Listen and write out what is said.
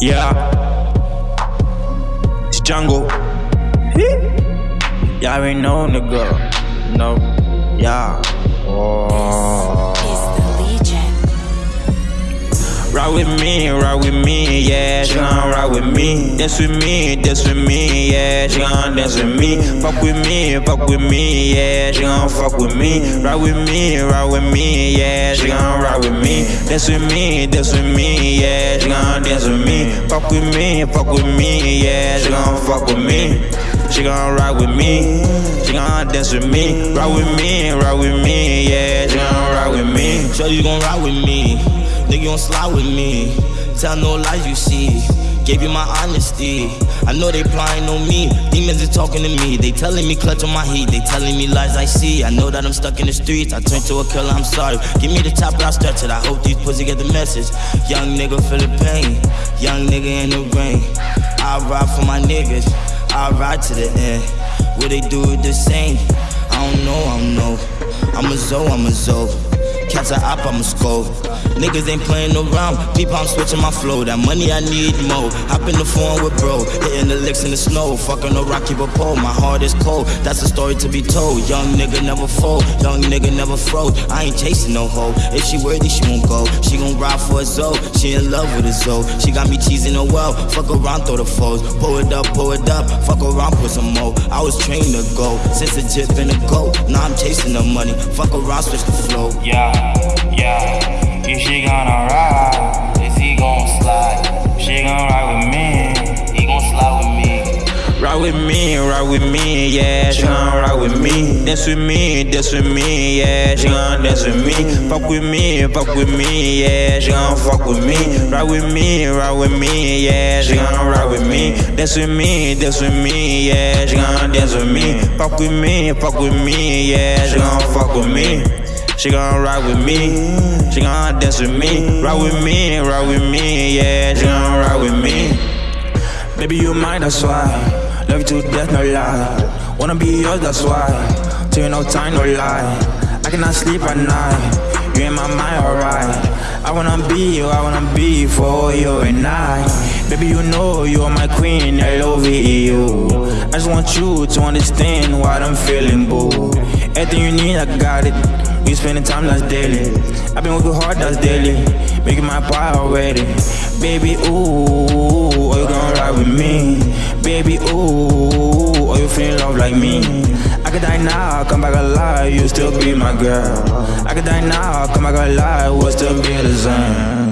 Yeah. It's jungle. Y'all already know, nigga. No. Yeah. Oh. Ride with me, ride with me, yeah, she gon' ride with me. Dance with me, dance with me, yeah, she gon' dance with me. Fuck with me, fuck with me, yeah, she gon' fuck with me. Ride with me, ride with me, yeah, she gon' ride with me. Dance with me, dance with me, yeah, she gon' dance with me. Fuck with me, fuck with me, yeah, she gon' fuck with me. She gon' ride with me, she gon' dance with me. Ride with me, ride with me, yeah, she gon' ride with me. Sure you gon' ride with me. Nigga, don't slide with me. Tell no lies you see. Gave you my honesty. I know they plying on me. Demons are talking to me. They telling me clutch on my heat. They telling me lies I see. I know that I'm stuck in the streets. I turn to a killer, I'm sorry. Give me the top, but I stretch it. I hope these pussy get the message. Young nigga feel the pain. Young nigga in the rain. I ride for my niggas. I ride to the end. Will they do the same? I don't know, I don't know. I'm a Zoe, I'm a Zoe. Catch a op, I'm a scope. Niggas ain't playing around. People, I'm switching my flow. That money I need more. Hop in the phone with bro. Hitting the licks in the snow. Fucking a rocky but pole. My heart is cold. That's a story to be told. Young nigga never fold. Young nigga never froze. I ain't chasing no hoe. If she worthy, she won't go. She gon' ride for a Zoe. She in love with a Zoe. She got me cheesing her well. Fuck around, throw the foes. Pull it up, pull it up. Fuck around, put some more. I was trained to go. Since a jip and a goat. Now I'm chasing the money. Fuck around, switch the flow. Yeah, yeah. If she gonna ride, is he gon' slide? She gon' ride with me, he gon' slide with me. Ride with me, ride with me, yeah, she gon' ride with me. Dance with me, dance with me, yeah, she gon' dance with me. Fuck with me, fuck with me, yeah, she gon' fuck with me. Ride with me, ride with me, yeah, she gon' ride with me. Dance with me, dance with me, yeah, she gon' dance with me. Fuck with me, fuck with me, yeah, she gon' fuck with me. She gon' ride with me, she gon' dance with me. Ride with me, ride with me, yeah, she gon' ride with me. Baby, you mine, that's why. Love you to death, no lie. Wanna be yours, that's why. Till no time, no lie. I cannot sleep at night. You in my mind, alright. I wanna be you, I wanna be for you and I. Baby, you know you are my queen, I love you. I just want you to understand what I'm feeling, boo. Everything you need, I got it. We spending time that's daily. I've been working hard, that's daily. Making my pie already. Baby, ooh, are you gonna ride with me? Baby, ooh, are you feeling love like me? I could die now, come back alive, you still be my girl. I could die now, come back alive, we'll still be the same.